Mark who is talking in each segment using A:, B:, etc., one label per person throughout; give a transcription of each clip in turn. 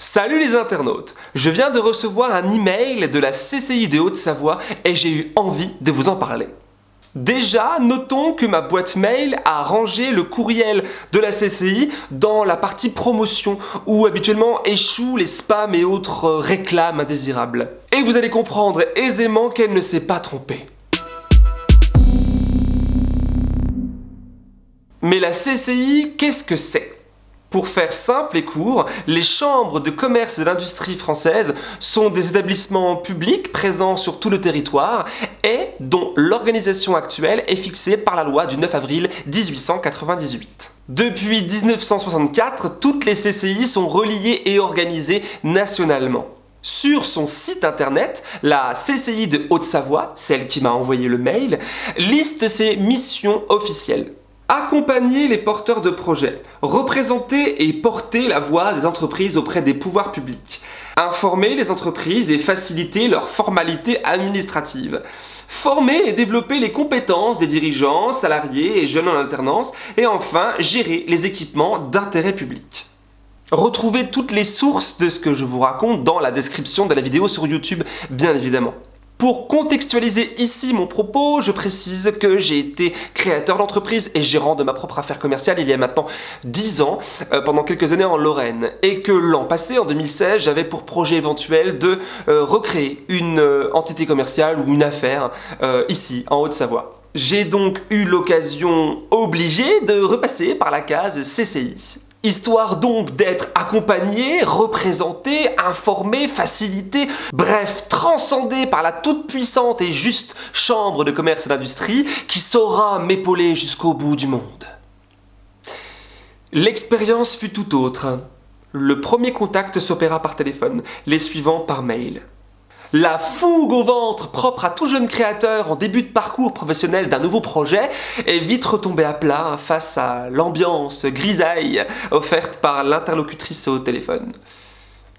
A: Salut les internautes Je viens de recevoir un email de la CCI de Haute-Savoie et j'ai eu envie de vous en parler. Déjà, notons que ma boîte mail a rangé le courriel de la CCI dans la partie promotion où habituellement échouent les spams et autres réclames indésirables. Et vous allez comprendre aisément qu'elle ne s'est pas trompée. Mais la CCI, qu'est-ce que c'est? Pour faire simple et court, les chambres de commerce et d'industrie françaises sont des établissements publics présents sur tout le territoire et dont l'organisation actuelle est fixée par la loi du 9 avril 1898. Depuis 1964, toutes les CCI sont reliées et organisées nationalement. Sur son site internet, la CCI de Haute-Savoie, celle qui m'a envoyé le mail, liste ses missions officielles. Accompagner les porteurs de projets, représenter et porter la voix des entreprises auprès des pouvoirs publics, informer les entreprises et faciliter leurs formalités administratives, former et développer les compétences des dirigeants, salariés et jeunes en alternance, et enfin gérer les équipements d'intérêt public. Retrouvez toutes les sources de ce que je vous raconte dans la description de la vidéo sur YouTube, bien évidemment. Pour contextualiser ici mon propos, je précise que j'ai été créateur d'entreprise et gérant de ma propre affaire commerciale il y a maintenant 10 ans, euh, pendant quelques années en Lorraine, et que l'an passé, en 2016, j'avais pour projet éventuel de euh, recréer une euh, entité commerciale ou une affaire ici, en Haute-Savoie. J'ai donc eu l'occasion obligée de repasser par la case CCI. Histoire donc d'être accompagné, représenté, informé, facilité, bref, transcendé par la toute-puissante et juste chambre de commerce et d'industrie qui saura m'épauler jusqu'au bout du monde. L'expérience fut tout autre. Le premier contact s'opéra par téléphone, les suivants par mail. La fougue au ventre propre à tout jeune créateur en début de parcours professionnel d'un nouveau projet est vite retombée à plat face à l'ambiance grisaille offerte par l'interlocutrice au téléphone.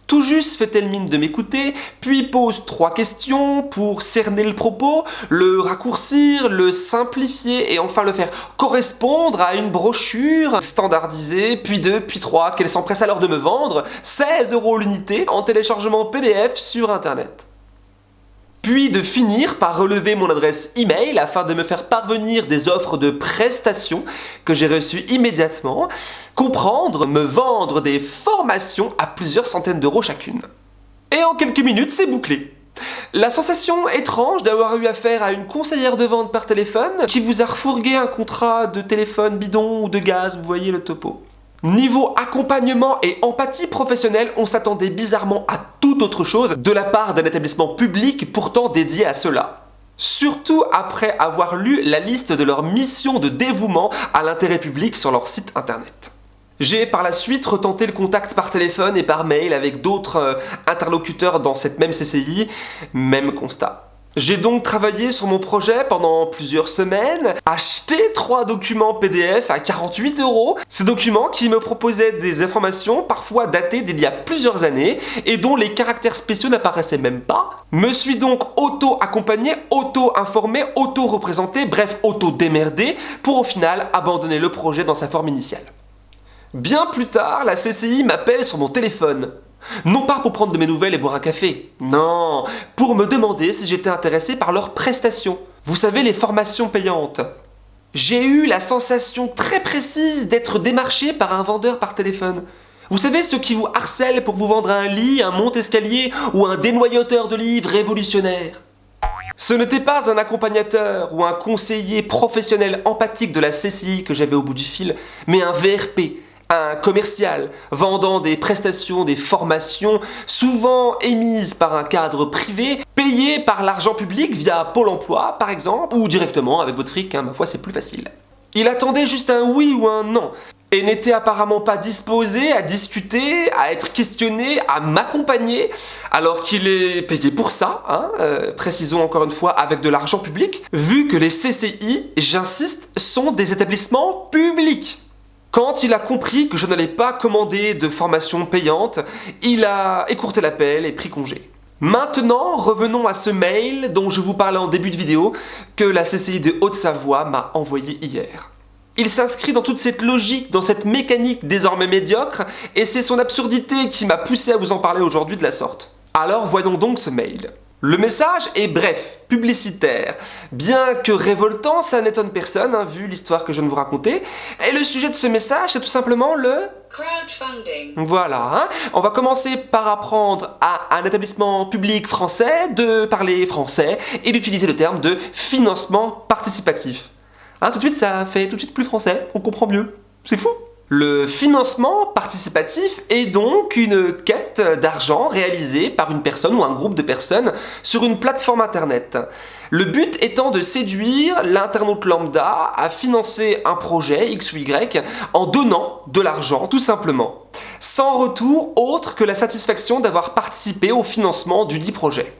A: Tout juste fait-elle mine de m'écouter, puis pose trois questions pour cerner le propos, le raccourcir, le simplifier et enfin le faire correspondre à une brochure standardisée, puis deux, puis trois, qu'elle s'empresse alors de me vendre 16 euros l'unité en téléchargement PDF sur internet puis de finir par relever mon adresse email afin de me faire parvenir des offres de prestations que j'ai reçues immédiatement, comprendre, me vendre des formations à plusieurs centaines d'euros chacune. Et en quelques minutes, c'est bouclé. La sensation étrange d'avoir eu affaire à une conseillère de vente par téléphone qui vous a refourgué un contrat de téléphone bidon ou de gaz, vous voyez le topo. Niveau accompagnement et empathie professionnelle, on s'attendait bizarrement à toute autre chose de la part d'un établissement public pourtant dédié à cela. Surtout après avoir lu la liste de leurs missions de dévouement à l'intérêt public sur leur site internet. J'ai par la suite retenté le contact par téléphone et par mail avec d'autres euh, interlocuteurs dans cette même CCI, même constat. J'ai donc travaillé sur mon projet pendant plusieurs semaines, acheté trois documents PDF à 48 euros, ces documents qui me proposaient des informations parfois datées d'il y a plusieurs années et dont les caractères spéciaux n'apparaissaient même pas, me suis donc auto-accompagné, auto-informé, auto-représenté, bref auto-démerdé pour au final abandonner le projet dans sa forme initiale. Bien plus tard, la CCI m'appelle sur mon téléphone. Non pas pour prendre de mes nouvelles et boire un café, non, pour me demander si j'étais intéressé par leurs prestations. Vous savez, les formations payantes. J'ai eu la sensation très précise d'être démarché par un vendeur par téléphone. Vous savez, ceux qui vous harcèlent pour vous vendre un lit, un monte-escalier ou un dénoyauteur de livres révolutionnaire. Ce n'était pas un accompagnateur ou un conseiller professionnel empathique de la CCI que j'avais au bout du fil, mais un VRP, un commercial vendant des prestations, des formations, souvent émises par un cadre privé, payé par l'argent public via Pôle emploi par exemple, ou directement avec votre fric, hein, ma foi c'est plus facile. Il attendait juste un oui ou un non, et n'était apparemment pas disposé à discuter, à être questionné, à m'accompagner, alors qu'il est payé pour ça, hein, euh, précisons encore une fois avec de l'argent public, vu que les CCI, j'insiste, sont des établissements publics. Quand il a compris que je n'allais pas commander de formation payante, il a écourté l'appel et pris congé. Maintenant, revenons à ce mail dont je vous parlais en début de vidéo que la CCI de Haute-Savoie m'a envoyé hier. Il s'inscrit dans toute cette logique, dans cette mécanique désormais médiocre, et c'est son absurdité qui m'a poussé à vous en parler aujourd'hui de la sorte. Alors voyons donc ce mail. Le message est bref, publicitaire. Bien que révoltant, ça n'étonne personne, hein, vu l'histoire que je viens de vous raconter. Et le sujet de ce message, c'est tout simplement le...
B: Crowdfunding.
A: Voilà, hein. on va commencer par apprendre à un établissement public français de parler français et d'utiliser le terme de financement participatif. Hein, tout de suite, ça fait tout de suite plus français, on comprend mieux. C'est fou le financement participatif est donc une quête d'argent réalisée par une personne ou un groupe de personnes sur une plateforme internet. Le but étant de séduire l'internaute lambda à financer un projet X ou Y en donnant de l'argent tout simplement, sans retour autre que la satisfaction d'avoir participé au financement du dit projet.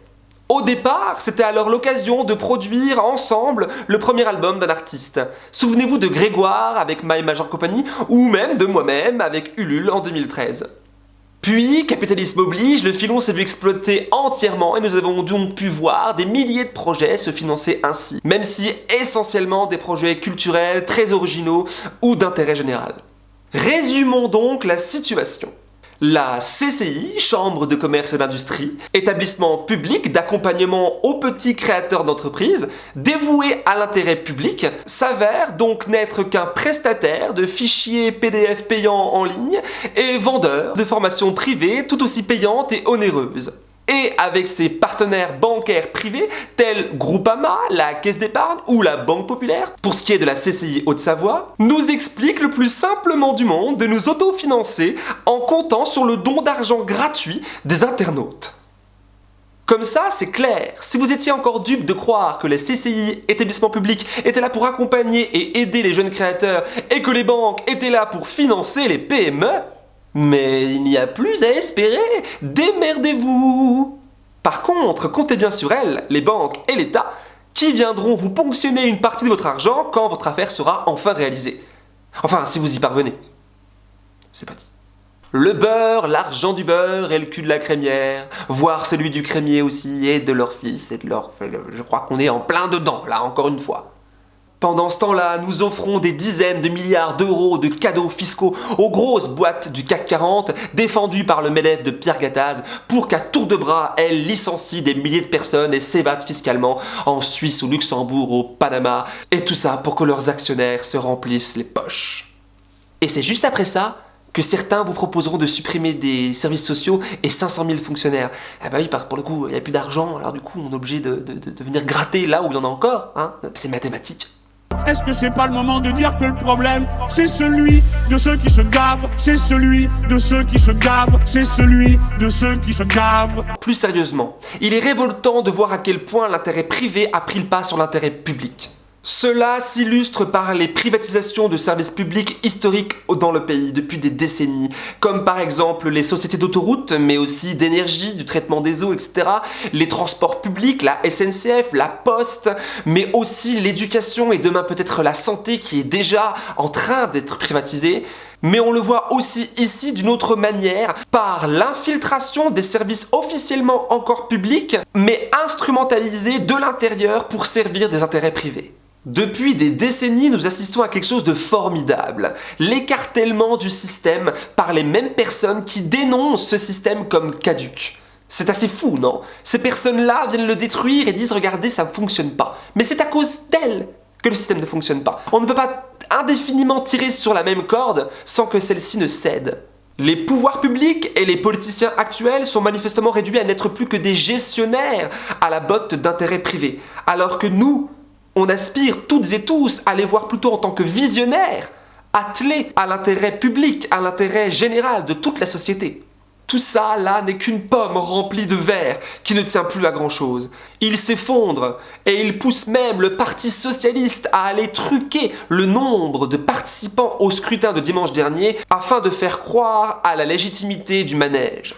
A: Au départ, c'était alors l'occasion de produire ensemble le premier album d'un artiste. Souvenez-vous de Grégoire avec My Major Company ou même de moi-même avec Ulule en 2013. Puis, capitalisme oblige, le filon s'est vu exploiter entièrement et nous avons donc pu voir des milliers de projets se financer ainsi, même si essentiellement des projets culturels, très originaux ou d'intérêt général. Résumons donc la situation. La CCI, Chambre de commerce et d'industrie, établissement public d'accompagnement aux petits créateurs d'entreprises, dévoué à l'intérêt public, s'avère donc n'être qu'un prestataire de fichiers PDF payants en ligne et vendeur de formations privées tout aussi payantes et onéreuses et avec ses partenaires bancaires privés tels Groupama, la Caisse d'épargne ou la Banque Populaire, pour ce qui est de la CCI Haute-Savoie, nous explique le plus simplement du monde de nous autofinancer en comptant sur le don d'argent gratuit des internautes. Comme ça, c'est clair. Si vous étiez encore dupe de croire que les CCI, établissements publics, étaient là pour accompagner et aider les jeunes créateurs et que les banques étaient là pour financer les PME, mais il n'y a plus à espérer, démerdez-vous Par contre, comptez bien sur elles, les banques et l'État, qui viendront vous ponctionner une partie de votre argent quand votre affaire sera enfin réalisée. Enfin, si vous y parvenez. C'est pas. Le beurre, l'argent du beurre et le cul de la crémière, voire celui du crémier aussi, et de leur fils et de leur... Je crois qu'on est en plein dedans, là, encore une fois. Pendant ce temps-là, nous offrons des dizaines de milliards d'euros de cadeaux fiscaux aux grosses boîtes du CAC 40 défendues par le MEDEF de Pierre Gattaz pour qu'à tour de bras, elles licencient des milliers de personnes et s'évadent fiscalement en Suisse, au Luxembourg, au Panama, et tout ça pour que leurs actionnaires se remplissent les poches. Et c'est juste après ça que certains vous proposeront de supprimer des services sociaux et 500 000 fonctionnaires. Ah bah oui, pour le coup, il n'y a plus d'argent, alors du coup, on est obligé de, de venir gratter là où il y en a encore. Hein c'est mathématique.
C: Est-ce que c'est pas le moment de dire que le problème, c'est celui de ceux qui se gavent, c'est celui de ceux qui se gavent, c'est celui de ceux qui se gavent
A: Plus sérieusement, il est révoltant de voir à quel point l'intérêt privé a pris le pas sur l'intérêt public. Cela s'illustre par les privatisations de services publics historiques dans le pays depuis des décennies, comme par exemple les sociétés d'autoroutes, mais aussi d'énergie, du traitement des eaux, etc., les transports publics, la SNCF, la Poste, mais aussi l'éducation et demain peut-être la santé qui est déjà en train d'être privatisée. Mais on le voit aussi ici d'une autre manière, par l'infiltration des services officiellement encore publics, mais instrumentalisés de l'intérieur pour servir des intérêts privés. Depuis des décennies, nous assistons à quelque chose de formidable. L'écartèlement du système par les mêmes personnes qui dénoncent ce système comme caduque. C'est assez fou, non? Ces personnes-là viennent le détruire et disent « Regardez, ça ne fonctionne pas ». Mais c'est à cause d'elles que le système ne fonctionne pas. On ne peut pas indéfiniment tirer sur la même corde sans que celle-ci ne cède. Les pouvoirs publics et les politiciens actuels sont manifestement réduits à n'être plus que des gestionnaires à la botte d'intérêts privés, alors que nous, on aspire toutes et tous à les voir plutôt en tant que visionnaires, attelés à l'intérêt public, à l'intérêt général de toute la société. Tout ça, là, n'est qu'une pomme remplie de verre qui ne tient plus à grand-chose. Il s'effondre et il pousse même le Parti Socialiste à aller truquer le nombre de participants au scrutin de dimanche dernier afin de faire croire à la légitimité du manège.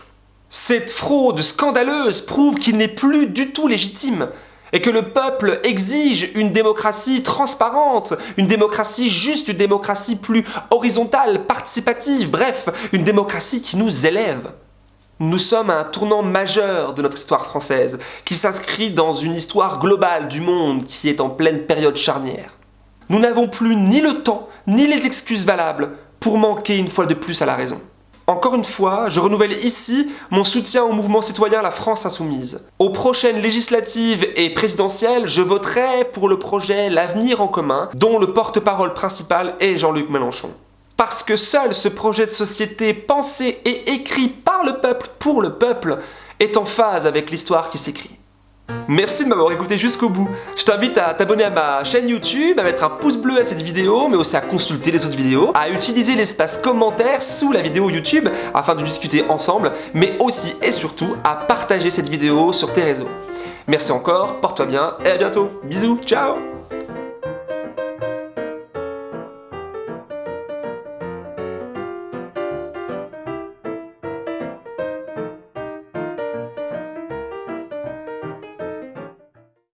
A: Cette fraude scandaleuse prouve qu'il n'est plus du tout légitime et que le peuple exige une démocratie transparente, une démocratie juste, une démocratie plus horizontale, participative, bref, une démocratie qui nous élève. Nous sommes à un tournant majeur de notre histoire française, qui s'inscrit dans une histoire globale du monde qui est en pleine période charnière. Nous n'avons plus ni le temps, ni les excuses valables pour manquer une fois de plus à la raison. Encore une fois, je renouvelle ici mon soutien au mouvement citoyen La France Insoumise. Aux prochaines législatives et présidentielles, je voterai pour le projet L'Avenir en commun, dont le porte-parole principal est Jean-Luc Mélenchon. Parce que seul ce projet de société pensé et écrit par le peuple pour le peuple est en phase avec l'histoire qui s'écrit. Merci de m'avoir écouté jusqu'au bout. Je t'invite à t'abonner à ma chaîne YouTube, à mettre un pouce bleu à cette vidéo, mais aussi à consulter les autres vidéos, à utiliser l'espace commentaire sous la vidéo YouTube afin de discuter ensemble, mais aussi et surtout à partager cette vidéo sur tes réseaux. Merci encore, porte-toi bien et à bientôt. Bisous, ciao